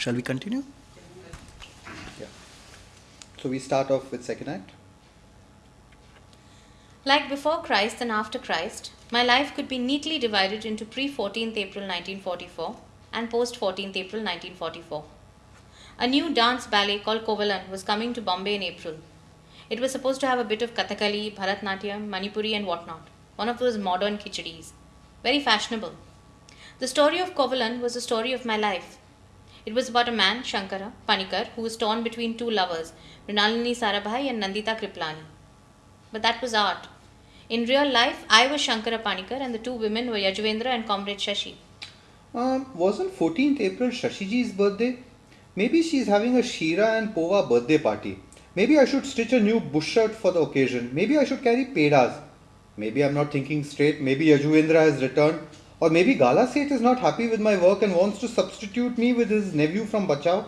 Shall we continue? Yeah. So we start off with second act. Like before Christ and after Christ, my life could be neatly divided into pre 14th April 1944 and post 14th April 1944. A new dance ballet called Kovalan was coming to Bombay in April. It was supposed to have a bit of Kathakali, Bharatnatyam, Manipuri, and whatnot. One of those modern khichadis. Very fashionable. The story of Kovalan was the story of my life. It was about a man, Shankara Panikar, who was torn between two lovers, Mrinalini Sarabhai and Nandita Kriplani. But that was art. In real life, I was Shankara Panikar and the two women were Yajuvendra and Comrade Shashi. Um, wasn't 14th April Shashiji's birthday? Maybe she's having a Shira and Pova birthday party. Maybe I should stitch a new bush shirt for the occasion. Maybe I should carry pedas. Maybe I'm not thinking straight. Maybe Yajuvendra has returned. Or maybe Gala Seth is not happy with my work and wants to substitute me with his nephew from Bachao.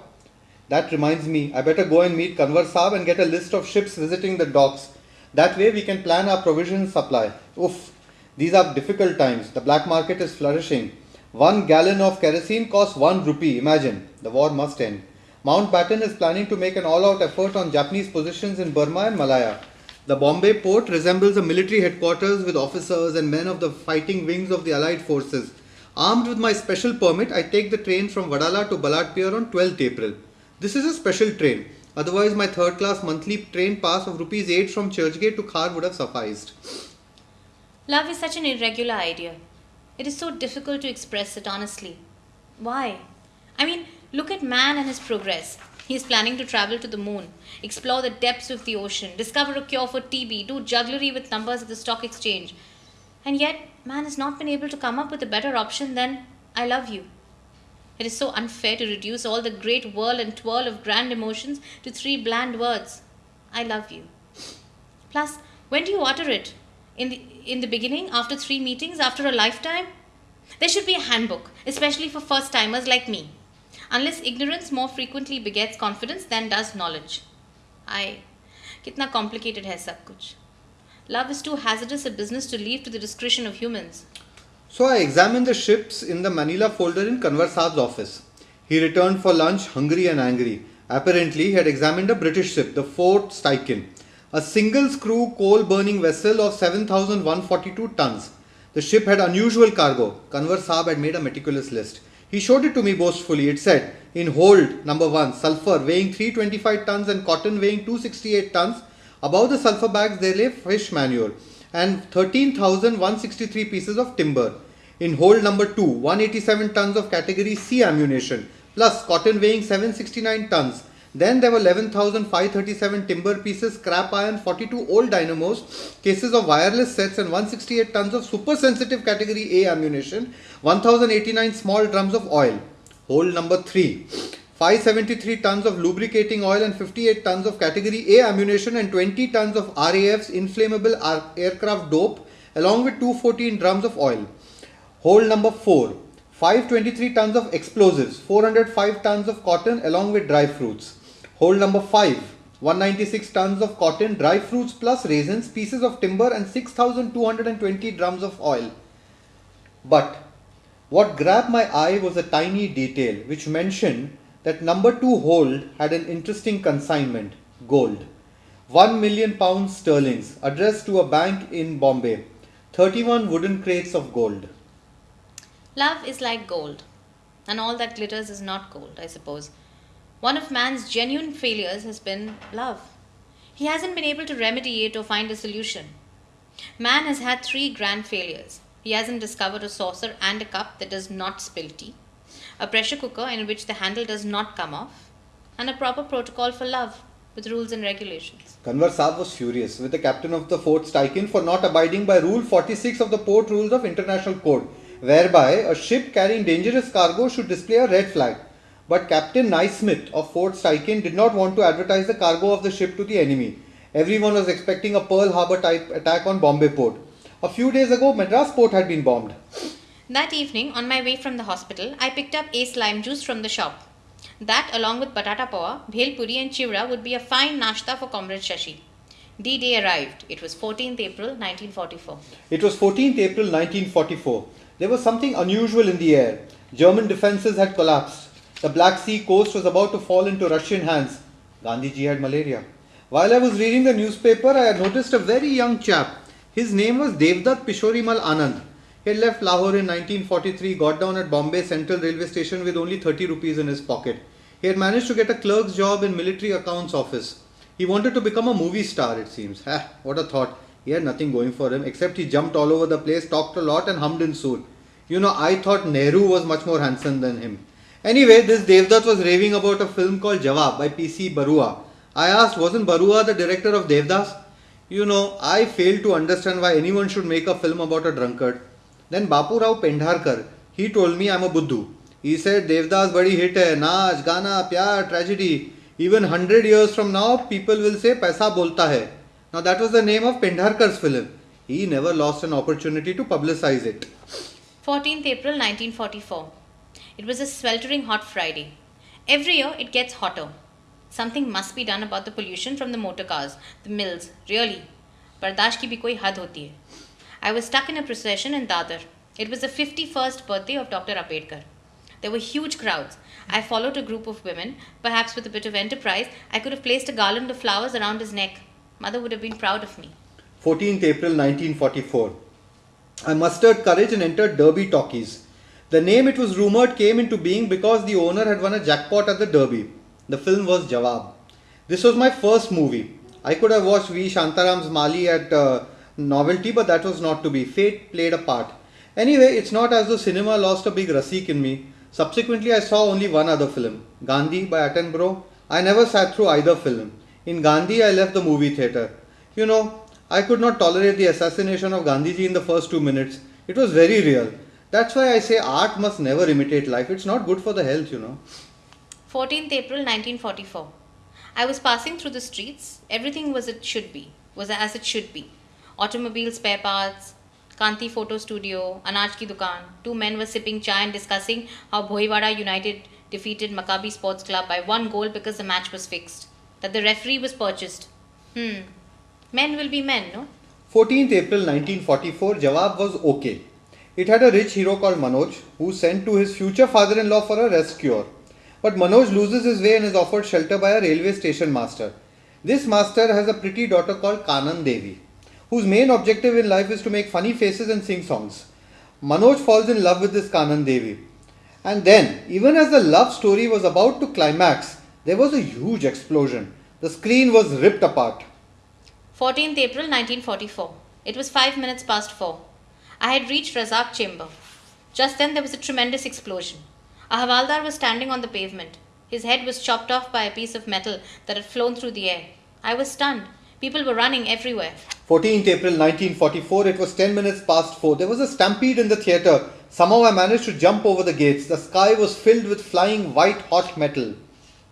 That reminds me, I better go and meet Kanwar Saab and get a list of ships visiting the docks. That way we can plan our provision supply. Oof, these are difficult times. The black market is flourishing. One gallon of kerosene costs one rupee. Imagine, the war must end. Mountbatten is planning to make an all out effort on Japanese positions in Burma and Malaya. The Bombay port resembles a military headquarters with officers and men of the fighting wings of the Allied forces. Armed with my special permit, I take the train from Vadala to Ballard Pier on 12th April. This is a special train. Otherwise, my third class monthly train pass of rupees 8 from Churchgate to Khar would have sufficed. Love is such an irregular idea. It is so difficult to express it honestly. Why? I mean, look at man and his progress. He is planning to travel to the moon, explore the depths of the ocean, discover a cure for TB, do jugglery with numbers at the stock exchange. And yet, man has not been able to come up with a better option than I love you. It is so unfair to reduce all the great whirl and twirl of grand emotions to three bland words I love you. Plus, when do you utter it? In the, in the beginning, after three meetings, after a lifetime? There should be a handbook, especially for first timers like me. Unless ignorance more frequently begets confidence than does knowledge. I. Kitna complicated hai sab kuch. Love is too hazardous a business to leave to the discretion of humans. So I examined the ships in the Manila folder in Kanwar office. He returned for lunch hungry and angry. Apparently, he had examined a British ship, the Fort Stikine, a single screw coal burning vessel of 7,142 tons. The ship had unusual cargo. Kanwar Saab had made a meticulous list. He showed it to me boastfully. It said, in hold, number one, sulfur weighing 325 tons and cotton weighing 268 tons. Above the sulfur bags, there lay fish manure and 13,163 pieces of timber. In hold number 2, 187 tons of category C ammunition, plus cotton weighing 769 tons. Then there were 11,537 timber pieces, scrap iron, 42 old dynamos, cases of wireless sets, and 168 tons of super sensitive category A ammunition, 1089 small drums of oil. Hole number 3. 573 tons of lubricating oil and 58 tons of category A ammunition and 20 tons of RAF's inflammable aircraft dope along with 214 drums of oil. Hole number 4. 523 tons of explosives, 405 tons of cotton along with dry fruits. Hold number 5. 196 tons of cotton, dry fruits plus raisins, pieces of timber and 6220 drums of oil. But what grabbed my eye was a tiny detail which mentioned that number 2 hold had an interesting consignment gold. 1 million pounds sterlings addressed to a bank in Bombay. 31 wooden crates of gold. Love is like gold, and all that glitters is not gold, I suppose. One of man's genuine failures has been love. He hasn't been able to remedy it or find a solution. Man has had three grand failures. He hasn't discovered a saucer and a cup that does not spill tea, a pressure cooker in which the handle does not come off, and a proper protocol for love with rules and regulations. Kanwar was furious with the captain of the Fort Stikine for not abiding by Rule 46 of the Port Rules of International Code, whereby a ship carrying dangerous cargo should display a red flag. But Captain Naismith of Fort Stikine did not want to advertise the cargo of the ship to the enemy. Everyone was expecting a Pearl Harbor type attack on Bombay port. A few days ago, Madras port had been bombed. That evening, on my way from the hospital, I picked up ace lime juice from the shop. That, along with batata pawa, bhel puri, and chivra, would be a fine nashta for Comrade Shashi. D Day arrived. It was 14th April 1944. It was 14th April 1944. There was something unusual in the air. German defences had collapsed. The Black Sea coast was about to fall into Russian hands. Gandhiji had malaria. While I was reading the newspaper, I had noticed a very young chap. His name was Devdutt Pishorimal Anand. He had left Lahore in 1943, got down at Bombay Central Railway Station with only 30 rupees in his pocket. He had managed to get a clerk's job in military accounts office. He wanted to become a movie star, it seems. Ah, what a thought. He had nothing going for him except he jumped all over the place, talked a lot, and hummed in soon. You know, I thought Nehru was much more handsome than him. Anyway, this Devdutt was raving about a film called Jawab by P.C. Barua. I asked, wasn't Barua the director of Devdas? You know, I failed to understand why anyone should make a film about a drunkard. Then Bapu Rao Pendharkar, he told me I'm a Buddhu. He said Devdas badi hit hai, naach, gana, pyar, tragedy. Even 100 years from now, people will say Paisa bolta hai. Now that was the name of Pendharkar's film. He never lost an opportunity to publicize it. 14th April 1944. It was a sweltering hot Friday. Every year it gets hotter. Something must be done about the pollution from the motor cars, the mills, really. बर्दाश्त की भी कोई हद होती है I was stuck in a procession in Dadar. It was the 51st birthday of Dr. Ambedkar. There were huge crowds. I followed a group of women. Perhaps with a bit of enterprise, I could have placed a garland of flowers around his neck. Mother would have been proud of me. 14th April 1944. I mustered courage and entered Derby Talkies. The name it was rumored came into being because the owner had won a jackpot at the Derby. The film was Jawab. This was my first movie. I could have watched V. Shantaram's Mali at uh, Novelty, but that was not to be. Fate played a part. Anyway, it's not as though cinema lost a big rasik in me. Subsequently, I saw only one other film, Gandhi by Attenborough. I never sat through either film. In Gandhi, I left the movie theatre. You know, I could not tolerate the assassination of Gandhiji in the first two minutes. It was very real. That's why I say art must never imitate life. It's not good for the health, you know. 14th April 1944. I was passing through the streets. Everything was it should be, was as it should be. Automobile spare parts, Kanti Photo Studio, Anaj Ki Dukan. Two men were sipping chai and discussing how Bhoiwada United defeated Maccabi Sports Club by one goal because the match was fixed. That the referee was purchased. Hmm. Men will be men, no? 14th April 1944, Jawab was okay. It had a rich hero called Manoj who sent to his future father in law for a rest cure. But Manoj loses his way and is offered shelter by a railway station master. This master has a pretty daughter called Kanan Devi, whose main objective in life is to make funny faces and sing songs. Manoj falls in love with this Kanan Devi. And then, even as the love story was about to climax, there was a huge explosion. The screen was ripped apart. 14th April 1944. It was 5 minutes past 4. I had reached Razak chamber. Just then there was a tremendous explosion. A Havaldar was standing on the pavement. His head was chopped off by a piece of metal that had flown through the air. I was stunned. People were running everywhere. 14th April 1944, it was 10 minutes past 4. There was a stampede in the theatre. Somehow I managed to jump over the gates. The sky was filled with flying white hot metal.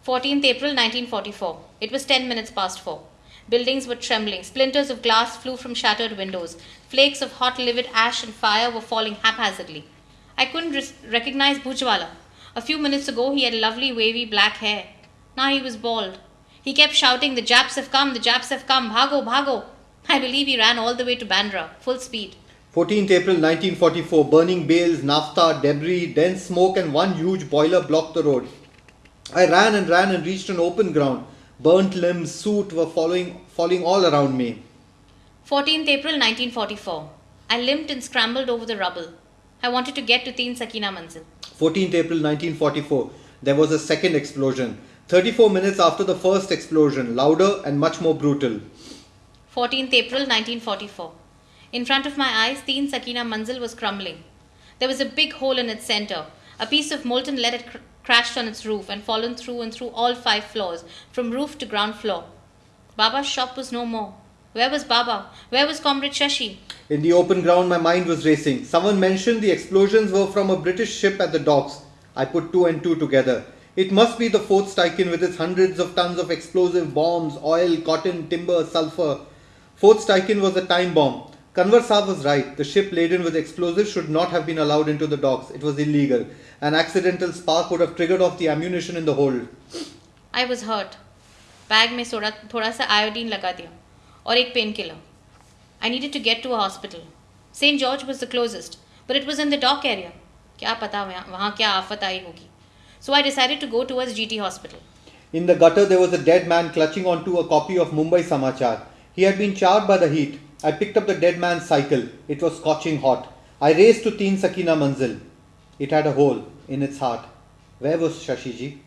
14th April 1944. It was 10 minutes past 4. Buildings were trembling. Splinters of glass flew from shattered windows. Flakes of hot, livid ash and fire were falling haphazardly. I couldn't res- recognize Bhujwala. A few minutes ago, he had lovely, wavy black hair. Now he was bald. He kept shouting, The Japs have come, the Japs have come, Bhago, Bhago. I believe he ran all the way to Bandra, full speed. 14th April 1944, burning bales, naphtha, debris, dense smoke, and one huge boiler blocked the road. I ran and ran and reached an open ground. Burnt limbs, soot were following, falling all around me. 14th April 1944. I limped and scrambled over the rubble. I wanted to get to Teen Sakina Manzil. 14th April 1944, there was a second explosion. 34 minutes after the first explosion, louder and much more brutal. 14th April 1944. In front of my eyes, Teen Sakina Manzil was crumbling. There was a big hole in its center. A piece of molten lead had cr- crashed on its roof and fallen through and through all five floors, from roof to ground floor. Baba's shop was no more. Where was Baba? Where was Comrade Shashi? In the open ground, my mind was racing. Someone mentioned the explosions were from a British ship at the docks. I put two and two together. It must be the Fort Stikine with its hundreds of tons of explosive bombs, oil, cotton, timber, sulfur. Fort Stikine was a time bomb. Kanwar Saab was right. The ship laden with explosives should not have been allowed into the docks. It was illegal. An accidental spark would have triggered off the ammunition in the hold. I was hurt. Bag में थोड़ा थोड़ा सा iodine लगा दिया और एक pain killer I needed to get to a hospital Saint George was the closest but it was in the dock area क्या पता वहाँ वहाँ क्या आफत आई होगी So I decided to go towards GT Hospital. In the gutter, there was a dead man clutching onto a copy of Mumbai Samachar. He had been charred by the heat. I picked up the dead man's cycle. It was scorching hot. I raced to Teen Sakina Manzil. It had a hole in its heart. Where was Shashiji?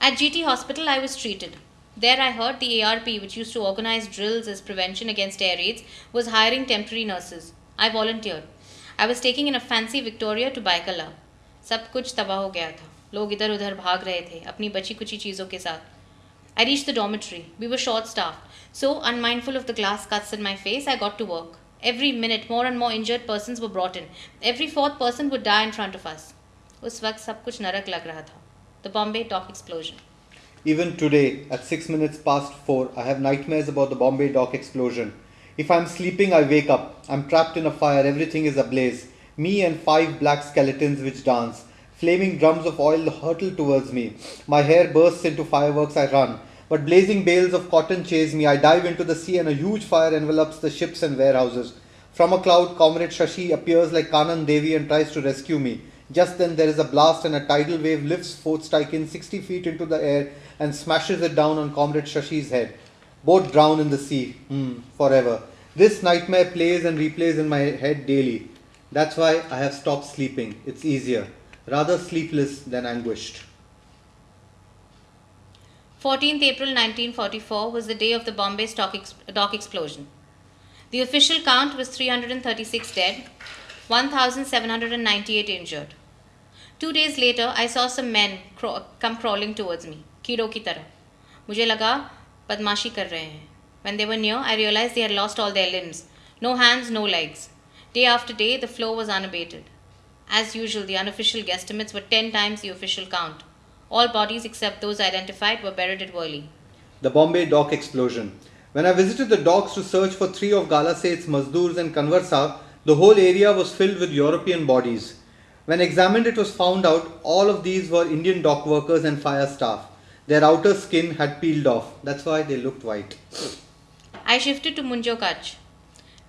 At GT Hospital, I was treated. There, I heard the ARP, which used to organize drills as prevention against air raids, was hiring temporary nurses. I volunteered. I was taking in a fancy Victoria to Byculla. सब कुछ तबाह हो गया था लोग इधर उधर भाग रहे थे अपनी बची कुची चीज़ों के साथ I reached the dormitory. We were short staff So, unmindful of the glass cuts in my face, I got to work. Every minute, more and more injured persons were brought in. Every fourth person would die in front of us. उस वक्त सब कुछ नरक लग रहा था. The Bombay dock explosion. Even today, at 6 minutes past 4, I have nightmares about the Bombay dock explosion. If I'm sleeping, I wake up. I'm trapped in a fire, everything is ablaze. Me and five black skeletons which dance. Flaming drums of oil hurtle towards me. My hair bursts into fireworks, I run. But blazing bales of cotton chase me. I dive into the sea and a huge fire envelops the ships and warehouses. From a cloud, Comrade Shashi appears like Kanan Devi and tries to rescue me. Just then, there is a blast and a tidal wave lifts Fort Stikine 60 feet into the air and smashes it down on Comrade Shashi's head. Both drown in the sea, hmm, forever. This nightmare plays and replays in my head daily. That's why I have stopped sleeping. It's easier. Rather sleepless than anguished. 14th April 1944 was the day of the Bombay stock ex- dock explosion. The official count was 336 dead, 1,798 injured. Two days later, I saw some men craw- come crawling towards me, कीड़ों की तरह. मुझे लगा बदमाशी कर रहे हैं. When they were near, I realized they had lost all their limbs. No hands, no legs. Day after day, the flow was unabated. As usual, the unofficial guesstimates were 10 times the official count. All bodies except those identified were buried at Worli. The Bombay dock explosion. When I visited the docks to search for three of Gala Seth's Mazdurs and Kanwar Sahib, the whole area was filled with European bodies. When examined, it was found out all of these were Indian dock workers and fire staff. Their outer skin had peeled off. That's why they looked white. I shifted to Munjo Kutch.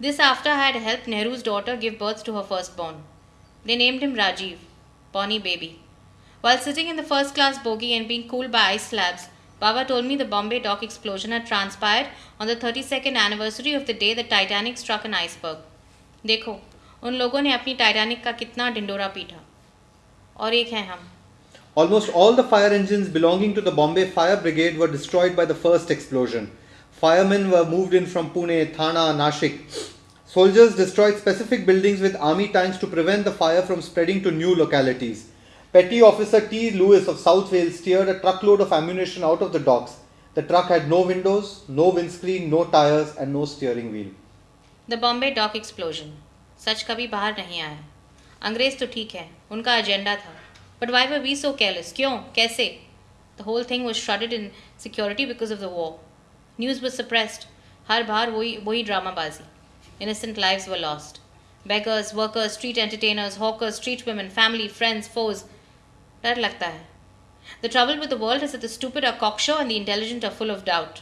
This after I had helped Nehru's daughter give birth to her firstborn. They named him Rajiv, Bonnie Baby. While sitting in the first class bogie and being cooled by ice slabs, Baba told me the Bombay dock explosion had transpired on the 32nd anniversary of the day the Titanic struck an iceberg. देखो उन लोगों ने अपनी Titanic का कितना ढिंडोरा पीटा और एक हैं हम Almost all the fire engines belonging to the Bombay Fire Brigade were destroyed by the first explosion. Firemen were moved in from Pune, Thana, Nashik. Soldiers destroyed specific buildings with army tanks to prevent the fire from spreading to new localities. Petty Officer T. Lewis of South Wales steered a truckload of ammunition out of the docks. The truck had no windows, no windscreen, no tires, and no steering wheel. The Bombay dock explosion सच कभी बाहर नहीं आया अंग्रेज तो ठीक है उनका agenda था but why were we so careless क्यों कैसे the whole thing was श्रडेड in security because of the war news was suppressed हर बार वही वही ड्रामाबाजी innocent lives were lost beggars workers street entertainers hawkers street women family friends foes डर लगता है The trouble with the world is that the stupid are cocksure and the intelligent are full of doubt.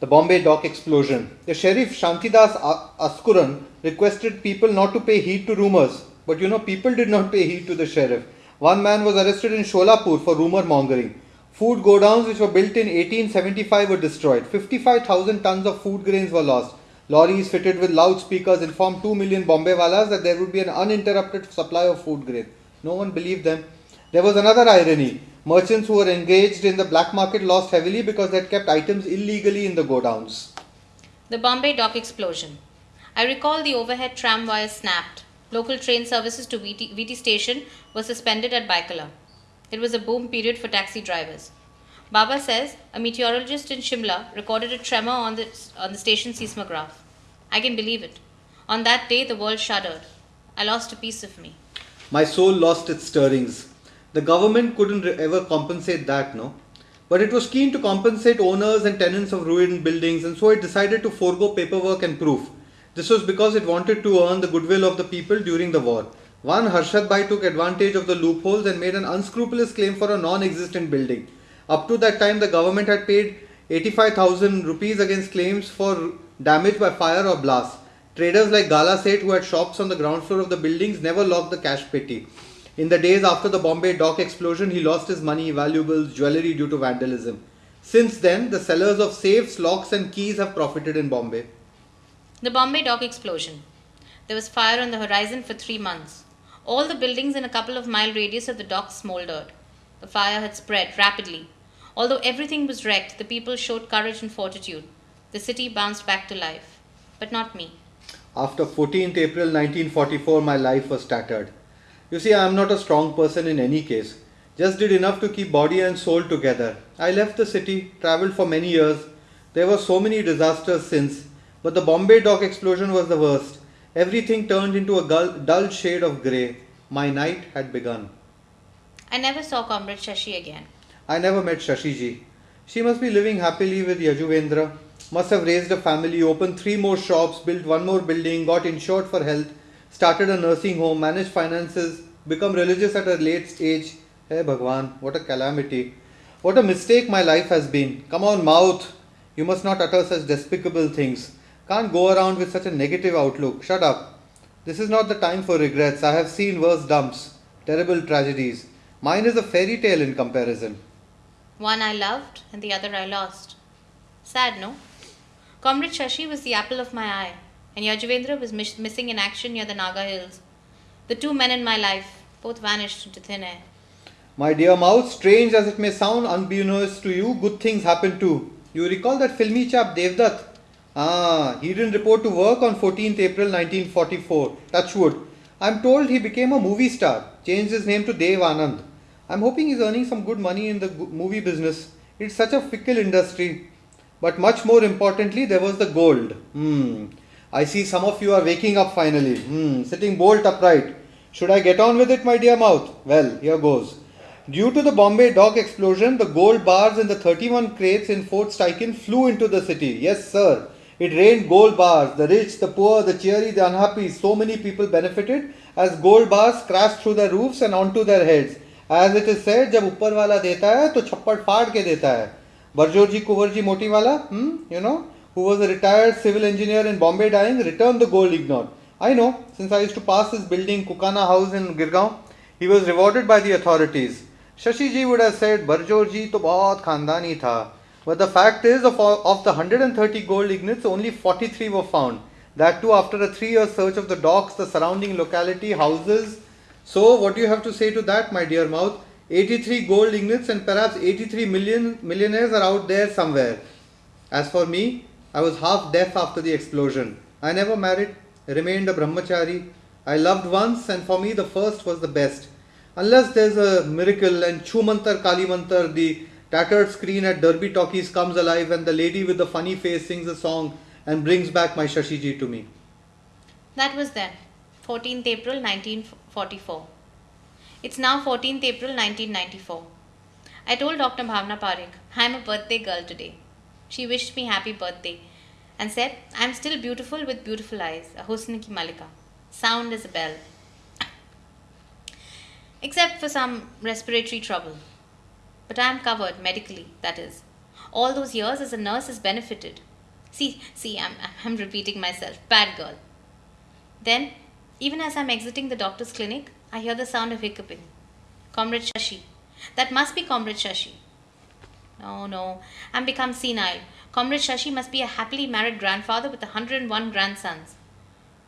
The Bombay dock explosion. The sheriff Shantidas A- Askuran requested people not to pay heed to rumors, but you know, people did not pay heed to the sheriff. One man was arrested in Sholapur for rumor mongering. Food godowns which were built in 1875 were destroyed. 55,000 tons of food grains were lost. Lorries fitted with loudspeakers informed 2 million Bombay walas that there would be an uninterrupted supply of food grain. No one believed them. There was another irony. Merchants who were engaged in the black market lost heavily because they had kept items illegally in the godowns. The Bombay dock explosion. I recall the overhead tram wires snapped. Local train services to VT, VT station were suspended at Byculla. It was a boom period for taxi drivers. Baba says a meteorologist in Shimla recorded a tremor on the, on the station seismograph. I can believe it. On that day, the world shuddered. I lost a piece of me. My soul lost its stirrings. The government couldn't ever compensate that, no? But it was keen to compensate owners and tenants of ruined buildings, and so it decided to forego paperwork and proof. This was because it wanted to earn the goodwill of the people during the war. One Harshad Bhai took advantage of the loopholes and made an unscrupulous claim for a non existent building. Up to that time, the government had paid 85,000 rupees against claims for damage by fire or blast. Traders like Gala Seth, who had shops on the ground floor of the buildings, never locked the cash petty. In the days after the Bombay dock explosion, he lost his money, valuables, jewellery due to vandalism. Since then, the sellers of safes, locks, and keys have profited in Bombay. The Bombay dock explosion. There was fire on the horizon for three months. All the buildings in a couple of mile radius of the dock smoldered. The fire had spread rapidly. Although everything was wrecked, the people showed courage and fortitude. The city bounced back to life. But not me. After 14th April 1944, my life was tattered. You see, I am not a strong person in any case. Just did enough to keep body and soul together. I left the city, travelled for many years. There were so many disasters since, but the Bombay dock explosion was the worst. Everything turned into a dull, dull shade of grey. My night had begun. I never saw Comrade Shashi again. I never met Shashiji. She must be living happily with Yajuvendra. Must have raised a family, opened three more shops, built one more building, got insured for health, started a nursing home, managed finances, become religious at a late age. Hey Bhagwan, what a calamity. What a mistake my life has been. Come on, mouth. You must not utter such despicable things. Can't go around with such a negative outlook. Shut up. This is not the time for regrets. I have seen worse dumps, terrible tragedies. Mine is a fairy tale in comparison. One I loved and the other I lost. Sad, no? Comrade Shashi was the apple of my eye, and Yajuvendra was mis- missing in action near the Naga Hills. The two men in my life both vanished into thin air. My dear mouse, strange as it may sound, unbeknownst to you, good things happen too. You recall that filmy chap Devdutt? Ah, he didn't report to work on 14th April 1944. Touchwood. I'm told he became a movie star, changed his name to Dev Anand. I'm hoping he's earning some good money in the movie business. It's such a fickle industry. But much more importantly, there was the gold. Hmm. I see some of you are waking up finally, hmm, sitting bolt upright. Should I get on with it, my dear mouth? Well, here goes. Due to the Bombay dock explosion, the gold bars in the 31 crates in Fort Stikine flew into the city. Yes, sir. It rained gold bars. The rich, the poor, the cheery, the unhappy. So many people benefited as gold bars crashed through their roofs and onto their heads. As it is said, जब ऊपर वाला देता है तो छप्पड़ फाड़ के देता है बरजोर जी कुंवर मोटी वाला hmm, who was a retired civil engineer in Bombay Dyeing, returned the gold ignored. I know, since I used to pass his building, Kukana House in Girgaon, he was rewarded by the authorities. Shashi ji would have said, Barjor ji to baat khandani tha. But the fact is, of, of the 130 gold ingots, only 43 were found. That too, after a three year search of the docks, the surrounding locality, houses. So, what do you have to say to that, my dear mouth? 83 gold ingots and perhaps 83 million millionaires are out there somewhere. As for me, I was half deaf after the explosion. I never married, remained a brahmachari. I loved once, and for me, the first was the best. Unless there's a miracle and Chumantar Kalimantar, the tattered screen at Derby Talkies comes alive, and the lady with the funny face sings a song and brings back my Shashiji to me. That was then, 14th April 1944. It's now 14th April 1994. I told Dr. Bhavna Parekh, I'm a birthday girl today. She wished me happy birthday and said, I'm still beautiful with beautiful eyes, a husn ki malika, sound as a bell. Except for some respiratory trouble. But I am covered medically, that is. All those years as a nurse has benefited. See, see, I'm, I'm repeating myself. Bad girl. Then, even as I'm exiting the doctor's clinic, I hear the sound of hiccuping. Comrade Shashi. That must be Comrade Shashi. No, no, I'm become senile. Comrade Shashi must be a happily married grandfather with 101 grandsons.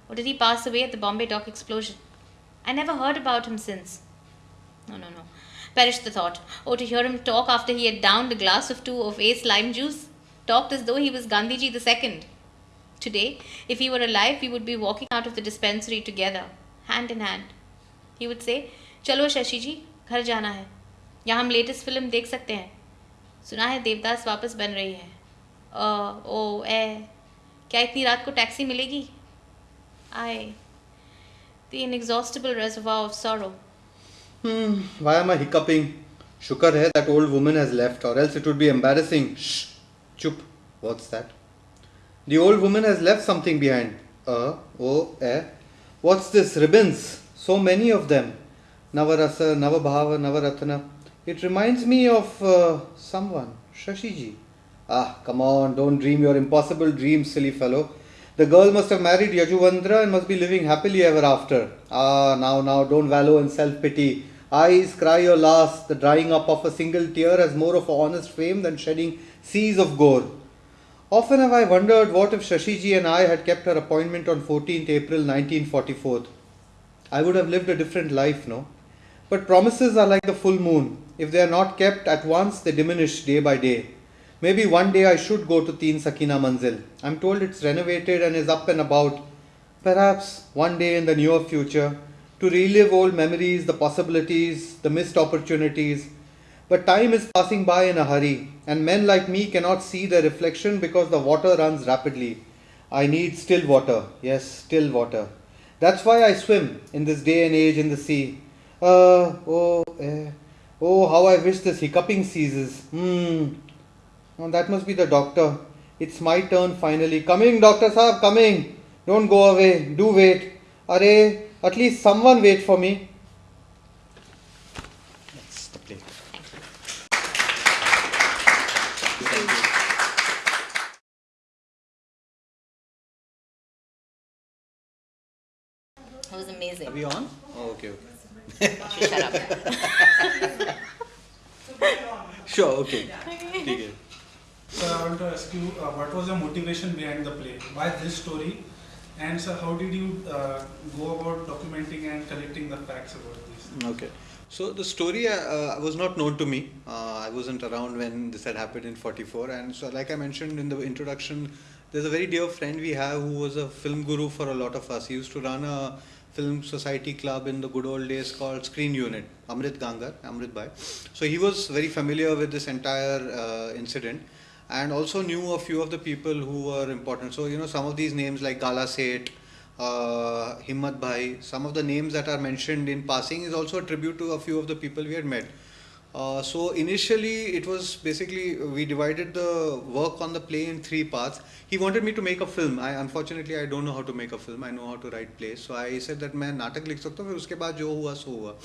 Or did he pass away at the Bombay dock explosion? I never heard about him since. No, no, no. Perished the thought. Oh, to hear him talk after he had downed a glass of two of ace lime juice. Talked as though he was Gandhiji the second. Today, if he were alive, we would be walking out of the dispensary together, hand in hand. He would say, चलो शशि जी घर जाना है यहाँ हम latest film देख सकते हैं सुना है देवदास वापस बन रही है अ ओ ए क्या इतनी रात को टैक्सी मिलेगी आए the inexhaustible reservoir of sorrow. Hmm, why am I hiccuping? Shukar hai that old woman has left, or else it would be embarrassing. Shh, chup. What's that? The old woman has left something behind. Uh, oh, eh. What's this? Ribbons. So many of them. Navarasa, Navabhava, Navaratna. It reminds me of uh, someone. Shashiji. Ah, come on, don't dream your impossible dreams, silly fellow. The girl must have married Yajuvendra and must be living happily ever after. Ah, now, now, don't wallow in self pity. Eyes cry your last. The drying up of a single tear has more of honest fame than shedding seas of gore. Often have I wondered what if Shashiji and I had kept our appointment on 14th April 1944. I would have lived a different life, no? But promises are like the full moon. If they are not kept at once, they diminish day by day. Maybe one day I should go to Teen Sakina Manzil. I'm told it's renovated and is up and about. Perhaps one day in the near future, to relive old memories, the possibilities, the missed opportunities. But time is passing by in a hurry, and men like me cannot see their reflection because the water runs rapidly. I need still water, yes, still water. That's why I swim in this day and age in the sea. Uh, oh, eh, oh, how I wish this hiccuping ceases. Hmm. Oh, that must be the doctor. It's my turn finally. Coming, Doctor Saab, coming. Don't go away. Do wait. Are, at least someone wait for me. That's the plate. That was amazing. Are we on? Shut up. sure, okay. Take it. Sir, I want to ask you, uh, what was the motivation behind the play? Why this story? And sir, how did you uh, go about documenting and collecting the facts about this? Okay. So the story uh, uh was not known to me. Uh, I wasn't around when this had happened in 44. And so like I mentioned in the introduction, there's a very dear friend we have who was a film guru for a lot of us. He used to run a film society club in the good old days called Screen Unit, Amrit Gangar, Amrit Bhai. So he was very familiar with this entire uh, incident and also knew a few of the people who were important. So, you know, some of these names like Gala Seth, uh, Himmat Bhai, some of the names that are mentioned in passing is also a tribute to a few of the people we had met. Uh, so initially it was basically uh, we divided the work on the play in three parts. He wanted me to make a film. I unfortunately i don't know how to make a film. I know how to write plays. So i said that main natak likh sakta hu uske baad jo hua so hua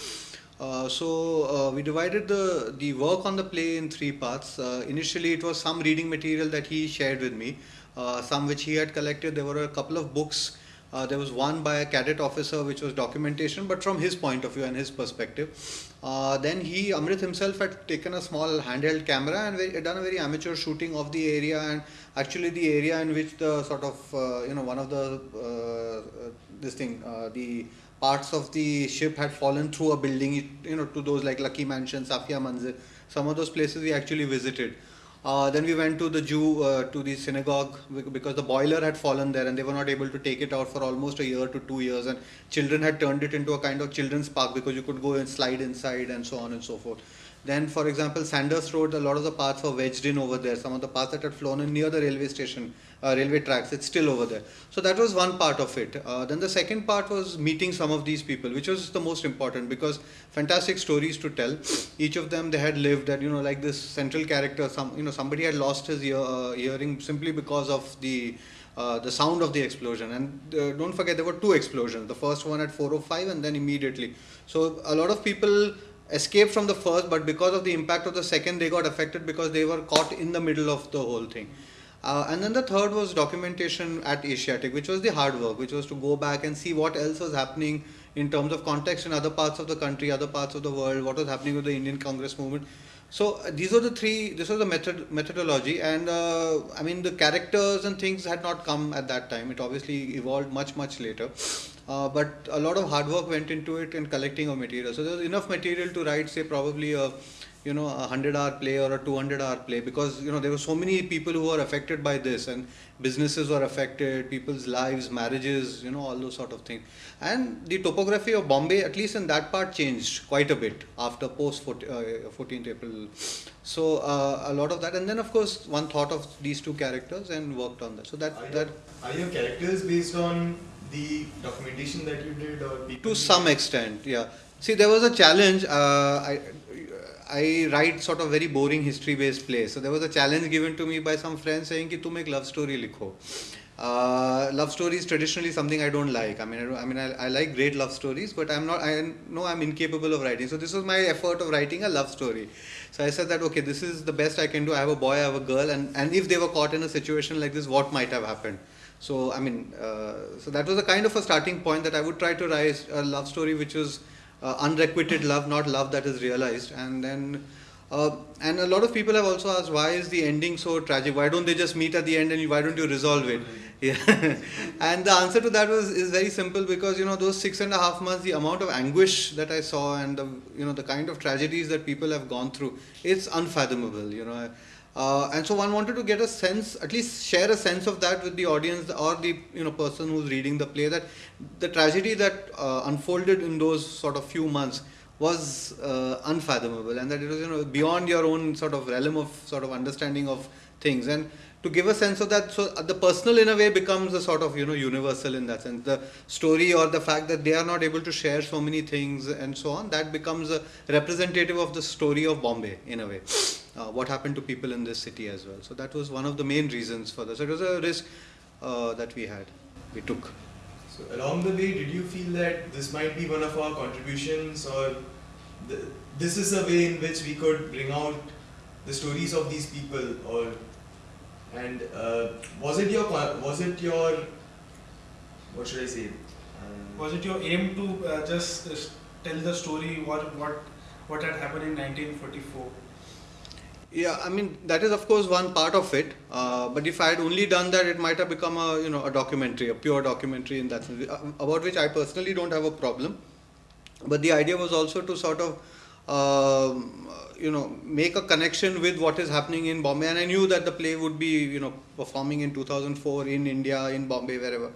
uh, so uh, we divided the the work on the play in three parts. Uh, initially, it was some reading material that he shared with me, uh, some which he had collected. There were a couple of books uh, there was one by a cadet officer, which was documentation, but from his point of view and his perspective. Uh, then he, Amrit himself, had taken a small handheld camera and very, done a very amateur shooting of the area and actually the area in which the sort of uh, you know one of the uh, this thing the parts of the ship had fallen through a building, you know, to those like Lucky Mansion, Safia Manzil. Some of those places we actually visited. Uh, then we went to the Jew, uh, to the synagogue because the boiler had fallen there and they were not able to take it out for almost a year to two years. And children had turned it into a kind of children's park because you could go and slide inside and so on and so forth. Then, for example, Sandhurst Road, a lot of the paths were wedged in over there. Some of the paths that had flown in near the railway station, uh, railway tracks, it's still over there. So that was one part of it. Uh, then the second part was meeting some of these people, which was the most important because fantastic stories to tell. Each of them they had lived, and you know, like this central character, some you know, somebody had lost his ear, uh, hearing simply because of the uh, the sound of the explosion. And uh, don't forget, there were two explosions. The first one at 405, and then immediately. So a lot of people escaped from the first, but because of the impact of the second, they got affected because they were caught in the middle of the whole thing. Uh, and then the third was documentation at Asiatic, which was the hard work, which was to go back and see what else was happening in terms of context in other parts of the country, other parts of the world, what was happening with the Indian Congress movement. So uh, these are the three. This was the method methodology, and uh, I mean the characters and things had not come at that time. It obviously evolved much much later. Uh, but a lot of hard work went into it in collecting of material. So there was enough material to write, say, probably a you know a hundred hour play or a two hundred hour play because you know there were so many people who were affected by this and businesses were affected, people's lives, marriages, you know all those sort of things. And the topography of Bombay, at least in that part, changed quite a bit after post 14th uh, April. So uh, a lot of that, and then of course one thought of these two characters and worked on that. So that are that. Your, are your characters based on the documentation that you did or to some extent yeah see there was a challenge uh, i I write sort of very boring history based plays. So there was a challenge given to me by some friends saying कि तुम एक love story लिखो. Uh, love story is traditionally something I don't like. I mean, I, I mean, I, I, like great love stories, but I'm not. I know I'm incapable of writing. So this was my effort of writing a love story. So I said that okay, this is the best I can do. I have a boy, I have a girl, and and if they were caught in a situation like this, what might have happened? So I mean, uh, so that was a kind of a starting point that I would try to write a love story which was uh, unrequited love, not love that is realized, and then. Uh, and a lot of people have also asked why is the ending so tragic? Why don't they just meet at the end and why don't you resolve it? Yeah. and the answer to that was is very simple because you know those six and a half months, the amount of anguish that I saw and the you know the kind of tragedies that people have gone through, it's unfathomable. You know. Uh, and so one wanted to get a sense, at least share a sense of that with the audience or the you know person who's reading the play. That the tragedy that uh, unfolded in those sort of few months was uh, unfathomable, and that it was you know beyond your own sort of realm of sort of understanding of things. And to give a sense of that, so the personal in a way becomes a sort of you know universal in that sense. The story or the fact that they are not able to share so many things and so on, that becomes a representative of the story of Bombay in a way. Uh, what happened to people in this city as well. So that was one of the main reasons for this. It was a risk uh, that we had, we took. So along the way, did you feel that this might be one of our contributions, or th- this is a way in which we could bring out the stories of these people, or and uh, was it your was it your what should I say? Um, Was it your aim to uh, just uh, tell the story what what what had happened in 1944? Yeah, I mean that is of course one part of it. Uh, but if I had only done that, it might have become a you know a documentary, a pure documentary in that sense, uh, about which I personally don't have a problem. But the idea was also to sort of um, you know make a connection with what is happening in Bombay, and I knew that the play would be you know performing in 2004 in India, in Bombay, wherever.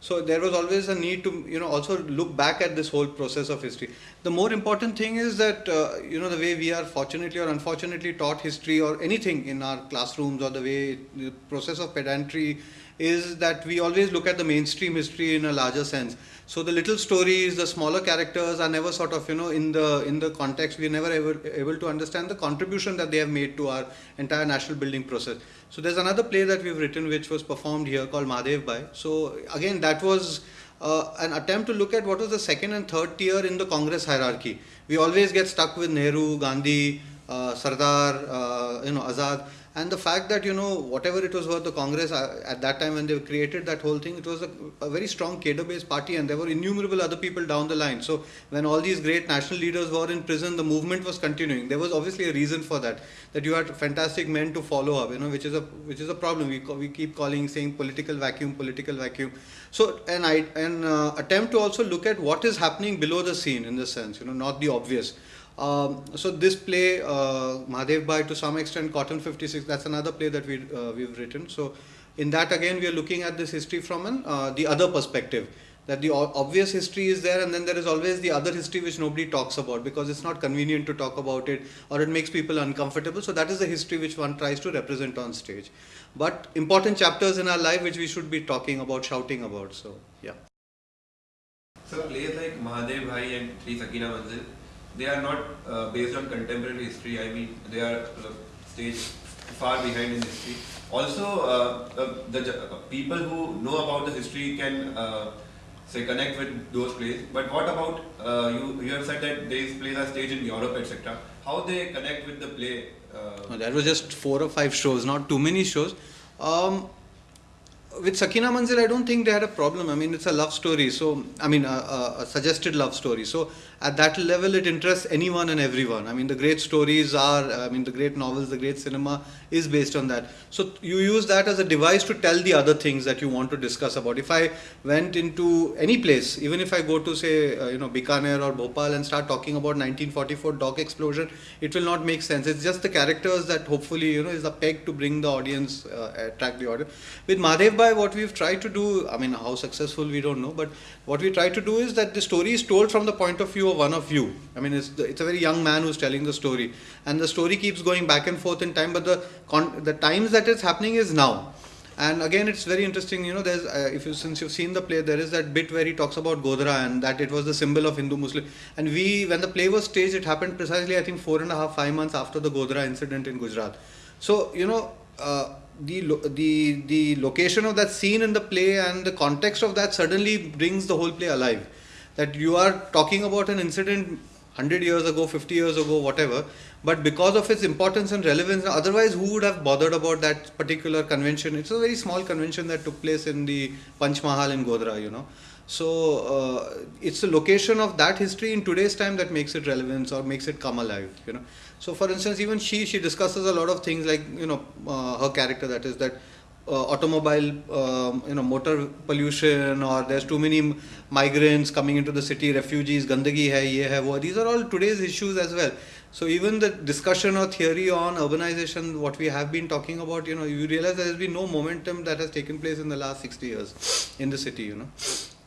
So there was always a need to you know also look back at this whole process of history. The more important thing is that uh, you know the way we are fortunately or unfortunately taught history or anything in our classrooms or the way the process of pedantry is that we always look at the mainstream history in a larger sense. So the little stories, the smaller characters are never sort of you know in the in the context we are never able, able to understand the contribution that they have made to our entire national building process. So there's another play that we've written which was performed here called Mahadev Bhai. So again that was uh, an attempt to look at what was the second and third tier in the Congress hierarchy. We always get stuck with Nehru, Gandhi, uh, Sardar, uh, you know Azad and the fact that you know whatever it was worth the congress uh, at that time when they created that whole thing it was a, a very strong cadre based party and there were innumerable other people down the line. So when all these great national leaders were in prison the movement was continuing. There was obviously a reason for that that you had fantastic men to follow up you know which is a which is a problem. We, we keep calling saying political vacuum political vacuum. So an I, an uh, attempt to also look at what is happening below the scene in this sense you know not the obvious um, so this play, uh, Mahadev Bhai, to some extent, Cotton 56, that's another play that we, uh, we've written. So in that again, we are looking at this history from an, uh, the other perspective. That the obvious history is there and then there is always the other history which nobody talks about because it's not convenient to talk about it or it makes people uncomfortable. So that is the history which one tries to represent on stage. But important chapters in our life which we should be talking about, shouting about. So yeah. So plays like Mahadev Bhai and Sri Sakina Manzil, they are not uh, based on contemporary history. I mean, they are uh, staged far behind in history. Also, uh, uh, the uh, people who know about the history can uh, say connect with those plays. But what about you? You have said that these plays are staged in Europe, etc. How they connect with the play? That was just four or five shows, not too many shows. Um, with Sakina Manzil, I don't think they had a problem. I mean, it's a love story, so I mean, a, a suggested love story. So at that level, it interests anyone and everyone. I mean, the great stories are, I mean, the great novels, the great cinema is based on that. So you use that as a device to tell the other things that you want to discuss about. If I went into any place, even if I go to say, uh, you know, Bikaner or Bhopal and start talking about 1944 dock explosion, it will not make sense. It's just the characters that hopefully, you know, is a peg to bring the audience, uh, attract the audience. With Mahadev Bhai, what we've tried to do, I mean, how successful we don't know, but what we try to do is that the story is told from the point of view one of you. I mean, it's, it's a very young man who's telling the story, and the story keeps going back and forth in time, but the con- the times that it's happening is now. And again, it's very interesting. You know, there's uh, if you since you've seen the play, there is that bit where he talks about Godhra and that it was the symbol of Hindu-Muslim. And we, when the play was staged, it happened precisely, I think, four and a half, five months after the Godhra incident in Gujarat. So you know, uh, the the the location of that scene in the play and the context of that suddenly brings the whole play alive. That you are talking about an incident 100 years ago, 50 years ago, whatever. But because of its importance and relevance, otherwise, who would have bothered about that particular convention? It's a very small convention that took place in the Panch Mahal in Godhra, you know. So uh, it's the location of that history in today's time that makes it relevant or makes it come alive, you know. So, for instance, even she she discusses a lot of things like you know uh, her character that is that uh, automobile, um, you know, motor pollution, or there's too many migrants coming into the city, refugees, gandagi hai, ye hai, wo. These are all today's issues as well. So even the discussion or theory on urbanization, what we have been talking about, you know, you realize there has been no momentum that has taken place in the last 60 years in the city, you know.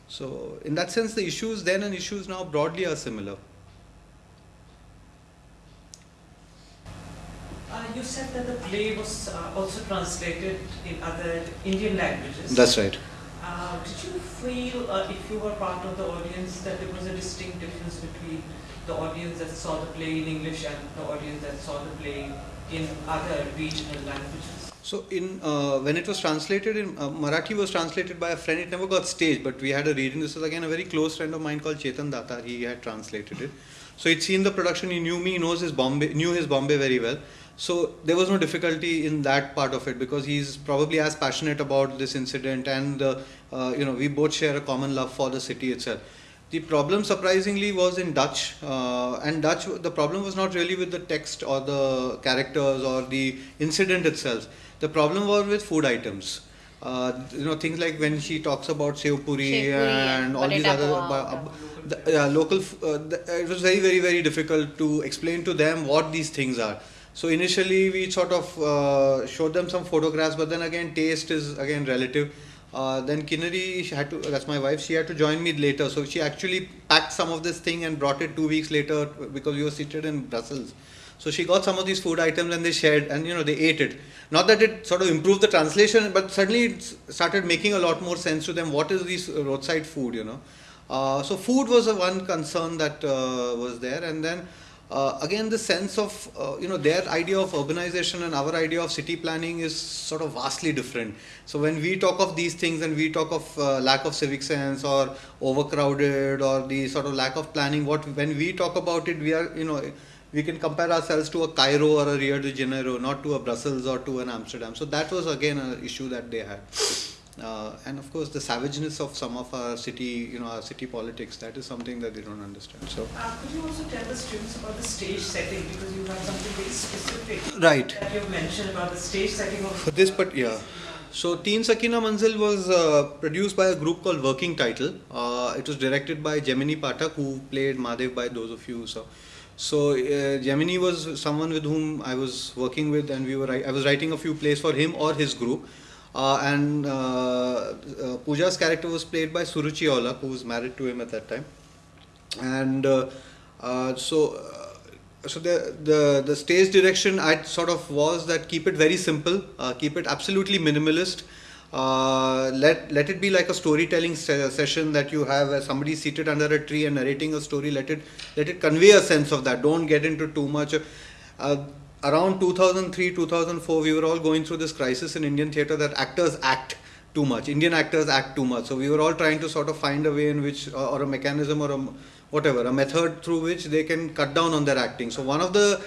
So in that sense, the issues then and issues now broadly are similar. You said that the play was uh, also translated in other Indian languages. That's right. Uh, did you feel, uh, if you were part of the audience, that there was a distinct difference between the audience that saw the play in English and the audience that saw the play in other regional languages? So in uh, when it was translated in uh, Marathi was translated by a friend. It never got staged, but we had a reading. This was again a very close friend of mine called Chetan Datar. He had translated it. So he'd seen the production. He knew me. He knows his Bombay. Knew his Bombay very well. So there was no difficulty in that part of it because he's probably as passionate about this incident, and uh, uh, you know we both share a common love for the city itself. The problem, surprisingly, was in Dutch, uh, and Dutch. The problem was not really with the text or the characters or the incident itself. The problem was with food items. Uh, you know things like when she talks about sev puri Sev and and all these other uh, the, yeah, local. Uh, the, it was very very very difficult to explain to them what these things are. So initially we sort of uh, showed them some photographs, but then again taste is again relative. Uh, then Kinnari, she had to. That's my wife. She had to join me later, so she actually packed some of this thing and brought it two weeks later because we were seated in Brussels. So she got some of these food items and they shared, and you know they ate it. Not that it sort of improved the translation, but suddenly it started making a lot more sense to them. What is this roadside food? You know. Uh, so food was a one concern that uh, was there, and then uh, again the sense of uh, you know their idea of urbanization and our idea of city planning is sort of vastly different. So when we talk of these things and we talk of uh, lack of civic sense or overcrowded or the sort of lack of planning, what when we talk about it, we are you know we can compare ourselves to a Cairo or a Rio de Janeiro, not to a Brussels or to an Amsterdam. So that was again an issue that they had. Uh, and of course, the savageness of some of our city, you know, our city politics, that is something that they don't understand. So, Uh, could you also tell the students about the stage setting because you have something very specific right. that you've mentioned about the stage setting of For this, but yeah. So, Teen Sakina Manzil was uh, produced by a group called Working Title. Uh, it was directed by Jaimini Pathak who played Madhav by those of you. So, so uh, Jaimini was someone with whom I was working with, and we were I was writing a few plays for him or his group. Uh, and uh, uh, Pooja's character was played by Suruchi Aulakh, who was married to him at that time. And so, so the, the the stage direction I sort of was that keep it very simple, keep it absolutely minimalist. Uh, let let it be like a storytelling se- session that you have somebody seated under a tree and narrating a story. Let it let it convey a sense of that. Don't get into too much. Uh, around 2003 2004 we were all going through this crisis in indian theatre that actors act too much indian actors act too much. So we were all trying to sort of find a way in which or, a mechanism or a whatever a method through which they can cut down on their acting. So one of the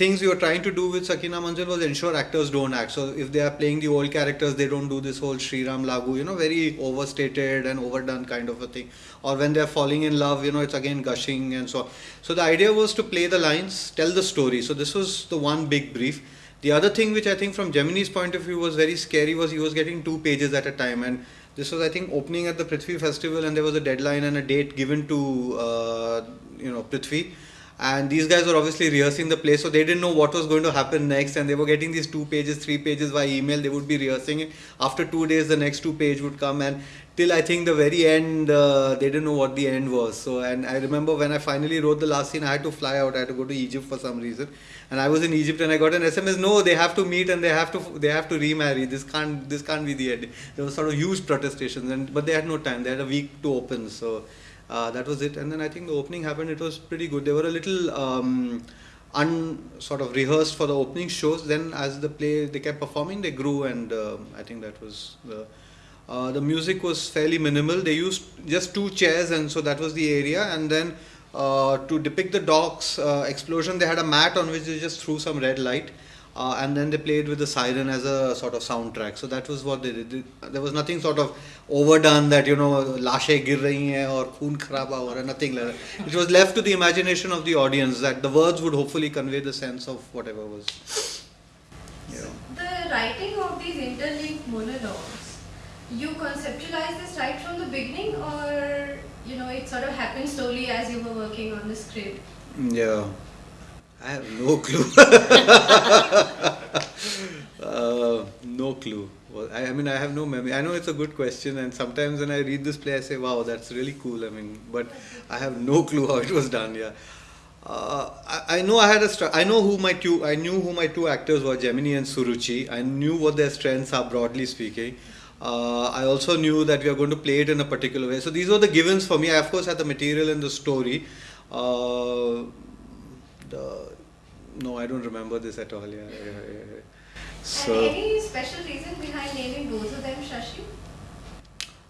things we were trying to do with Sakina Manzil was ensure actors don't act. So if they are playing the old characters, they don't do this whole Sri Ram Lagu, you know, very overstated and overdone kind of a thing. Or when they're falling in love, you know, it's again gushing and so on. So the idea was to play the lines, tell the story. So this was the one big brief. The other thing which I think from Jaimini's point of view was very scary was he was getting two pages at a time and this was I think opening at the Prithvi festival and there was a deadline and a date given to uh, you know Prithvi and these guys were obviously rehearsing the play so they didn't know what was going to happen next. And they were getting these two pages three pages by email. They would be rehearsing it. After two days the next two page would come. And till i think the very end uh, they didn't know what the end was. So and i remember when i finally wrote the last scene i had to fly out. I had to go to egypt for some reason. And i was in egypt and i got an sms no they have to meet and they have to they have to remarry. This can't this can't be the end. There was sort of huge protestations and but they had no time. They had a week to open. So uh, that was it. And then I think the opening happened. It was pretty good. They were a little um, un sort of rehearsed for the opening shows. Then as the play they kept performing, they grew, and um I think that was the. Uh, the music was fairly minimal. They used just two chairs, and so that was the area. And then Uh, to depict the docks uh, explosion, they had a mat on which they just threw some red light, uh, and then they played with the siren as a sort of soundtrack. So that was what they did. There was nothing sort of overdone that you know lashe gir rahi hai or khoon kharaba raha nothing like that. It was left to the imagination of the audience that the words would hopefully convey the sense of whatever was. Yeah. The writing of these interlinked monologues, you conceptualize this right from the beginning, or you know it sort of happened slowly as you were working on the script. Yeah. I have no clue. uh, no clue. Well, I, I mean, I have no memory. I know it's a good question, and sometimes when I read this play, I say, "Wow, that's really cool." I mean, but I have no clue how it was done. Yeah. Uh, I, I know I had a I know who my two I knew who my two actors were Jaimini and Suruchi I knew what their strengths are broadly speaking uh, I also knew that we are going to play it in a particular way so these were the givens for me I of course had the material and the story uh, the, no I don't remember this at all yeah, yeah, yeah, yeah. and so any special reason behind naming both of them Shashi?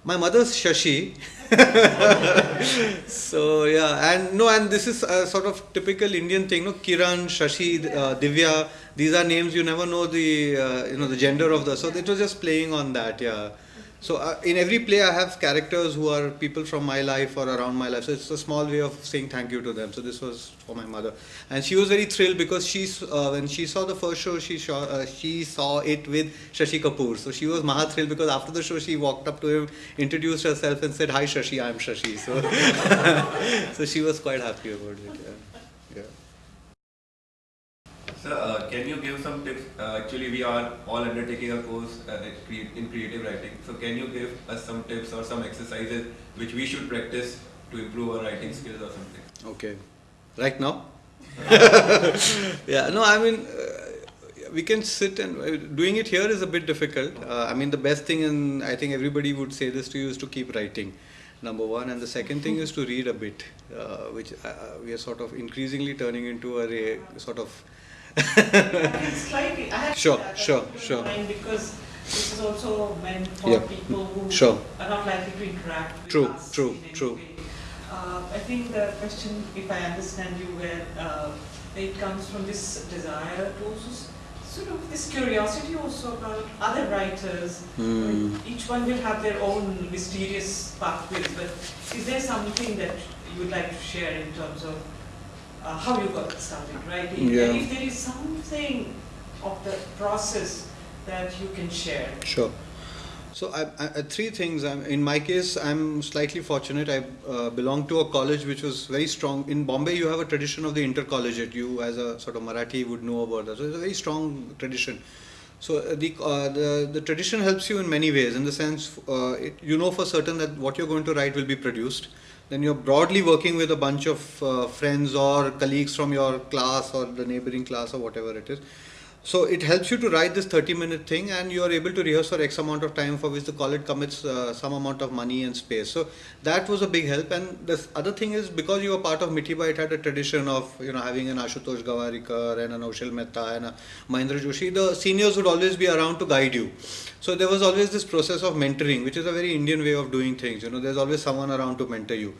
my mother's Shashi. so yeah, and no, and this is a sort of typical Indian thing. No, Kiran, Shashi, uh, Divya. These are names you never know the uh, you know the gender of the. So it was just playing on that. Yeah. So uh, in every play, I have characters who are people from my life or around my life. So it's a small way of saying thank you to them. So this was for my mother, and she was very thrilled because she uh, when she saw the first show, she saw uh, she saw it with Shashi Kapoor. So she was maha thrilled because after the show, she walked up to him, introduced herself, and said, "Hi Shashi, I'm Shashi." So so she was quite happy about it. Yeah. Sir, uh, can you give some tips? Uh, actually, we are all undertaking a course uh, in creative writing. So, can you give us some tips or some exercises which we should practice to improve our writing skills or something? Okay. Right now? yeah, no, I mean, uh, we can sit and uh, doing it here is a bit difficult. Uh, I mean, the best thing, and I think everybody would say this to you, is to keep writing. Number one, and the second thing is to read a bit, uh, which uh, we are sort of increasingly turning into a sort of Slightly, I have Sure, sure, sure. because this is also meant for Yeah. people who Sure. are not likely to interact with True, us true, true. way. Uh, I think the question, if I understand you well, uh, it comes from this desire to also sort of this curiosity also about other writers. Hmm. Each one will have their own mysterious pathways, but is there something that you would like to share in terms of uh, how you got started right? Yeah. And if there is something of the process that you can share. Sure. So I, I, I- three things. I'm, in my case, I'm slightly fortunate. I uh, belong to a college which was very strong. In Bombay, you have a tradition of the intercollegiate. You, as a sort of Marathi, would know about that. So it's a very strong tradition. So uh, the, uh, the the tradition helps you in many ways. In the sense, uh, it, you know for certain that what you're going to write will be produced. Then you're broadly working with a bunch of uh, friends or colleagues from your class or the neighboring class or whatever it is. So it helps you to write this 30 minute thing and you are able to rehearse for X amount of time for which the college commits uh, some amount of money and space. So that was a big help. And the other thing is because you were part of Mithibai, it had a tradition of, you know, having an Ashutosh Gowariker and an Naushil Mehta and a Mahendra Joshi. The seniors would always be around to guide you. So there was always this process of mentoring, which is a very Indian way of doing things. You know, there's always someone around to mentor you.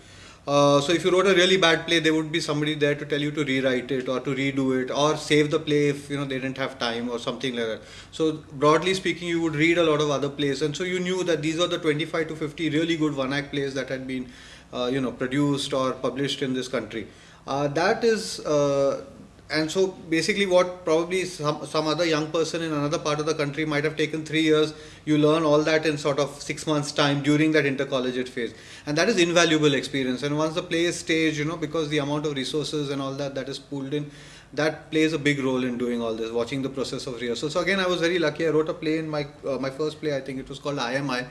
Uh, so if you wrote a really bad play, there would be somebody there to tell you to rewrite it or to redo it or save the play if you know they didn't have time or something like that. So broadly speaking, you would read a lot of other plays, and so you knew that these are the 25 to 50 really good one-act plays that had been, uh, you know, produced or published in this country. Uh, that is. And so basically what probably some, some other young person in another part of the country might have taken three years you learn all that in sort of six months time during that intercollegiate phase. And that is invaluable experience. And once the play is staged you know because the amount of resources and all that that is pooled in that plays a big role in doing all this watching the process of rehearsal. So again i was very lucky. I wrote a play in my uh, my first play i think it was called imi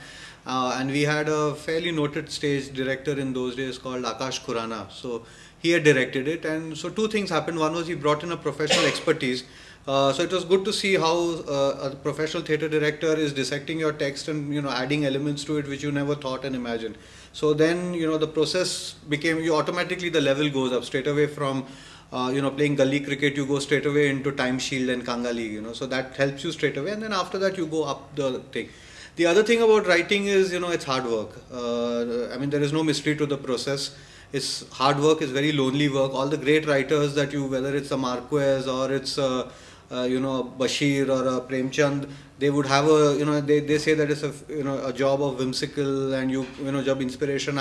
uh, and we had a fairly noted stage director in those days called akash khurana. So he had directed it. And so two things happened. One was he brought in a professional expertise. Uh, so it was good to see how uh, a professional theatre director is dissecting your text and you know adding elements to it which you never thought and imagined. So then you know the process became you automatically the level goes up straight away from uh, you know playing gully cricket you go straight away into time shield and kanga league you know. So that helps you straight away. And then after that you go up the thing. The other thing about writing is you know it's hard work. Uh, i mean there is no mystery to the process it's hard work, it's very lonely work. All the great writers that you, whether it's a Marquez or it's a, you know Bashir or a Premchand, they would have a you know they, they say that it's a you know a job of whimsical and you you know job inspiration.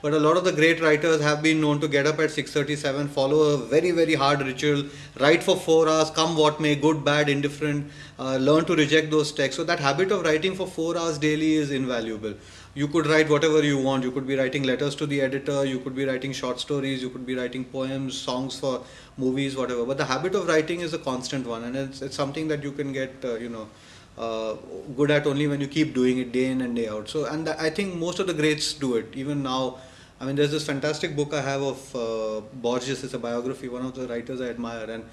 But a lot of the great writers have been known to get up at 6:37, follow a very very hard ritual, write for four hours, come what may, good, bad, indifferent, uh, learn to reject those texts. So that habit of writing for four hours daily is invaluable you could write whatever you want. You could be writing letters to the editor, you could be writing short stories, you could be writing poems, songs for movies, whatever. But the habit of writing is a constant one, and it's, it's something that you can get, uh, you know, uh, good at only when you keep doing it day in and day out. So, and I think most of the greats do it. Even now, I mean, there's this fantastic book I have of uh, Borges. It's a biography, one of the writers I admire, and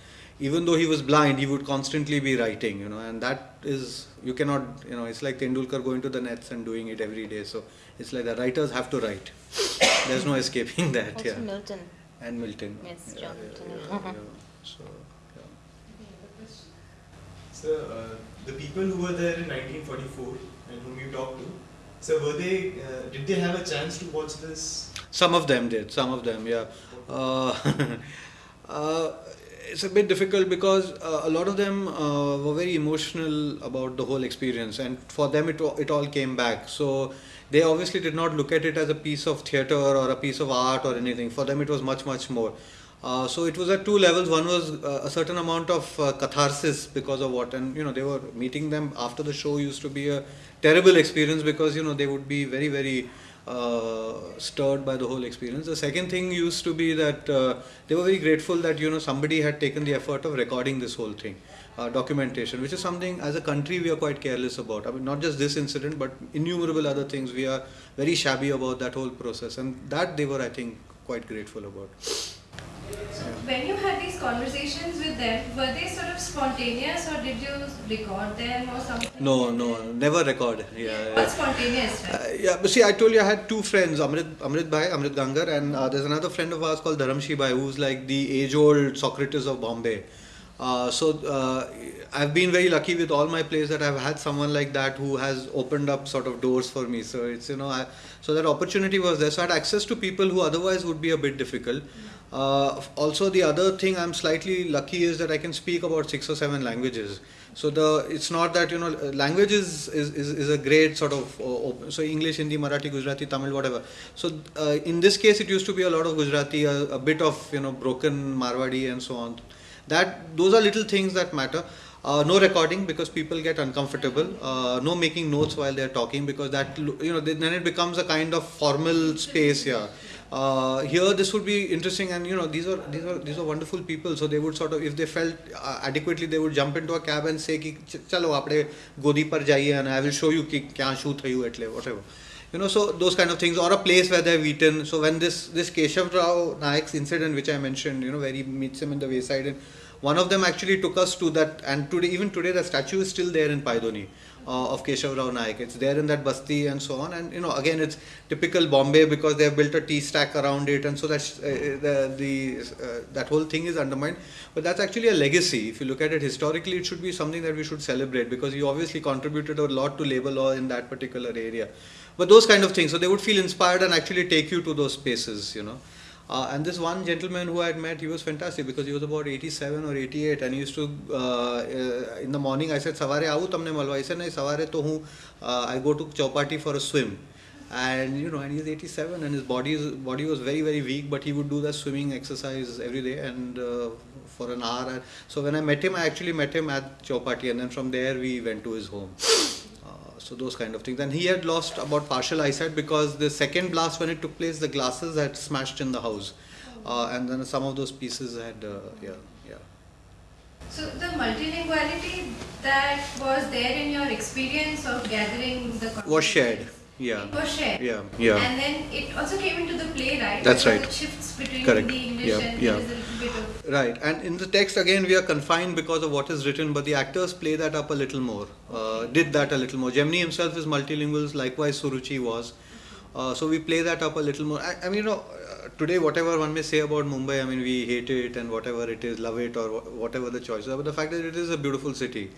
even though he was blind, he would constantly be writing, you know, and that is, you cannot, you know, it's like Tendulkar going to the nets and doing it every day. So it's like the writers have to write. There's no escaping that, Also yeah. Milton. And Milton. Yes, Yeah, John yeah, Milton. yeah, yeah. So, yeah. So, uh, the people who were there in 1944 and whom you talked to, so were they, uh, did they have a chance to watch this? Some of them did, some of them, yeah. Uh, uh, it's a bit difficult because uh, a lot of them uh, were very emotional about the whole experience, and for them it, it all came back. So they obviously did not look at it as a piece of theatre or a piece of art or anything. For them, it was much, much more. Uh, so it was at two levels. One was uh, a certain amount of uh, catharsis because of what, and you know, they were meeting them after the show used to be a terrible experience because you know they would be very, very uh, stirred by the whole experience. The second thing used to be that uh, they were very grateful that you know somebody had taken the effort of recording this whole thing, uh, documentation, which is something as a country we are quite careless about. I mean, not just this incident, but innumerable other things. We are very shabby about that whole process, and that they were, I think, quite grateful about. So when you had these conversations with them, were they sort of spontaneous or did you record them or something? No, no, never record. Yeah. What's spontaneous, right? Uh, yeah, but see, I told you I had two friends, Amrit, Amrit Bhai, Amrit Gangar, and uh, there's another friend of ours called Dharamshi Bhai, who's like the age-old Socrates of Bombay. Uh, so uh, I've been very lucky with all my plays that I've had someone like that who has opened up sort of doors for me. So it's you know, I, so that opportunity was there. So I had access to people who otherwise would be a bit difficult. Uh, also, the other thing I'm slightly lucky is that I can speak about six or seven languages. So the it's not that you know language is is, is, a great sort of uh, open, so English, Hindi, Marathi, Gujarati, Tamil, whatever. So uh, in this case, it used to be a lot of Gujarati, a, a bit of you know broken Marwadi and so on. That those are little things that matter. Uh, no recording because people get uncomfortable. Uh, no making notes while they're talking because that you know then it becomes a kind of formal space here uh, here this would be interesting and you know these are these are these are wonderful people. So they would sort of if they felt uh, adequately they would jump into a cab and say ki chalo apne godi par jaiye and i will show you ki kya shoot thayu etle whatever. You know so those kind of things or a place where they've eaten so when this this keshav rao naik's incident which i mentioned you know where he meets him in the wayside and one of them actually took us to that and today even today the statue is still there in Pydhonie uh, of Keshav Rao Naik. It's there in that basti and so on. And you know, again, it's typical Bombay because they have built a tea stack around it, and so that's uh, the, the uh, that whole thing is undermined. But that's actually a legacy. If you look at it historically, it should be something that we should celebrate because he obviously contributed a lot to labor law in that particular area. But those kind of things, so they would feel inspired and actually take you to those spaces, you know. Uh, and this one gentleman who I had met, he was fantastic because he was about 87 or 88 and he used to, uh, uh, in the morning I said, Savare aau tamne malwa. He said, nahi, Savare to hu, uh, I go to Chowpatty for a swim. And you know, and he's 87 and his body, body was very, very weak, but he would do the swimming exercise every day and uh, for an hour. So when I met him, I actually met him at Chowpatty and then from there we went to his home. So those kind of things. And he had lost about partial eyesight because the second blast when it took place the glasses had smashed in the house. Uh, and then some of those pieces had uh, yeah yeah. So the multilinguality that was there in your experience of gathering the was shared yeah was shared. yeah yeah And then it also came into the play, right? That's Because right. It shifts between Correct. the English Yeah, and yeah. there is a little bit of Right, and in the text again we are confined because of what is written, but the actors play that up a little more, uh, did that a little more. Jaimini himself is multilingual, likewise Suruchi was. Uh, so we play that up a little more. I, I mean, you know, uh, today whatever one may say about Mumbai, I mean, we hate it and whatever it is, love it or wha- whatever the choice is, but the fact that it is a beautiful city.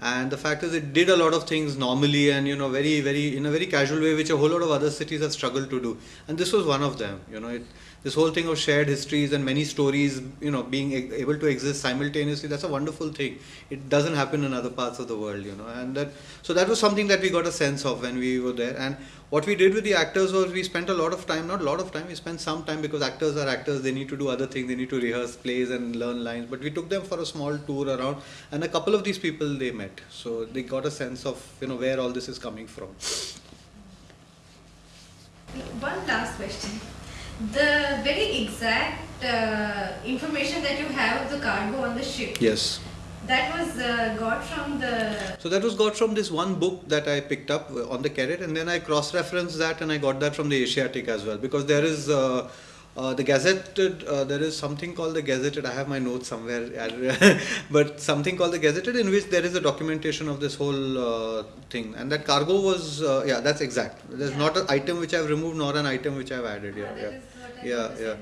And the fact is, it did a lot of things normally and you know very very in a very casual way, which a whole lot of other cities have struggled to do. And this was one of them. You know, it, this whole thing of shared histories and many stories, you know, being able to exist simultaneously. That's a wonderful thing. It doesn't happen in other parts of the world. You know, and that so that was something that we got a sense of when we were there. And what we did with the actors was we spent a lot of time, not a lot of time, we spent some time because actors are actors, they need to do other things, they need to rehearse plays and learn lines. But we took them for a small tour around, and a couple of these people they met. So they got a sense of, you know, where all this is coming from. One last question. The very exact uh, information that you have of the cargo on the ship, Yes. that was uh, got from the. So that was got from this one book that I picked up uh, on the carrot, and then I cross-referenced that, and I got that from the Asiatic as well because there is uh, uh, the Gazetted. Uh, there is something called the Gazetted. I have my notes somewhere, but something called the Gazetted, in which there is a documentation of this whole uh, thing, and that cargo was uh, yeah, that's exact. There's Yeah. not an item which I've removed nor an item which I've added. Yeah, yeah. is what I Yeah, yeah.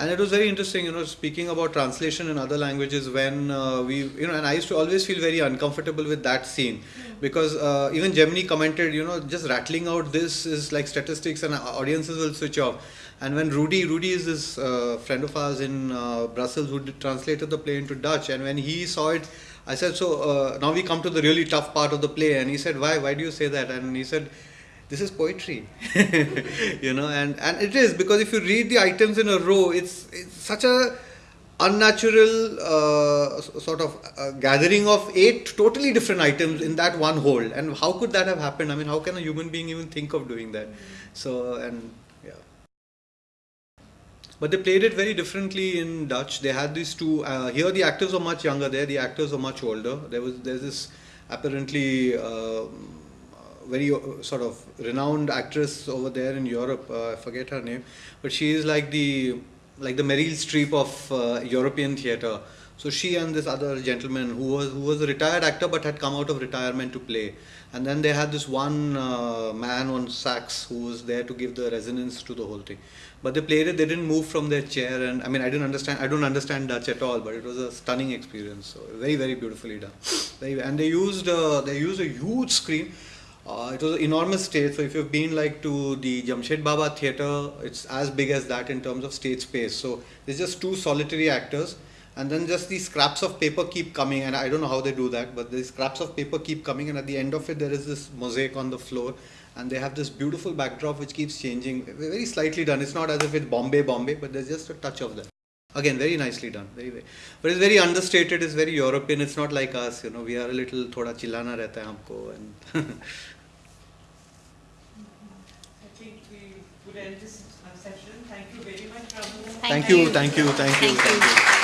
And it was very interesting, you know, speaking about translation in other languages when uh, we, you know, and I used to always feel very uncomfortable with that scene because uh, even Jaimini commented, you know, just rattling out this is like statistics and audiences will switch off. And when Rudy, Rudy is this uh, friend of ours in uh, Brussels who translated the play into Dutch, and when he saw it, I said, so uh, now we come to the really tough part of the play, and he said, why, why do you say that? And he said, this is poetry. You know and and it is because if you read the items in a row it's, it's such a unnatural uh, sort of uh, gathering of eight totally different items in that one whole. And how could that have happened? I mean how can a human being even think of doing that? So and but they played it very differently in Dutch. They had these two. Uh, here, the actors are much younger. There, the actors are much older. There was there's this apparently uh, very uh, sort of renowned actress over there in Europe. Uh, I forget her name, but she is like the like the Meryl Streep of uh, European theatre. So she and this other gentleman who was who was a retired actor but had come out of retirement to play. And then they had this one uh, man on sax who was there to give the resonance to the whole thing. But they played it. They didn't move from their chair, and I mean, I didn't understand. I don't understand Dutch at all, but it was a stunning experience. So very, very beautifully done. Very, and they used uh, they used a huge screen. Uh, it was an enormous stage. So if you've been like to the Jamshed Bhabha Theatre, it's as big as that in terms of stage space. So there's just two solitary actors, and then just these scraps of paper keep coming. And I don't know how they do that, but these scraps of paper keep coming, and at the end of it, there is this mosaic on the floor, and they have this beautiful backdrop which keeps changing. Very slightly done. It's not as if it's Bombay, Bombay, but there's just a touch of that. Again, very nicely done. Very, very. But it's very understated. It's very European. It's not like us. You know, we are a little thoda chillana rehta hai humko and. I think we would end this uh, session. Thank you very much, Ramu. thank you, thank you, thank you. Thank you. Thank you.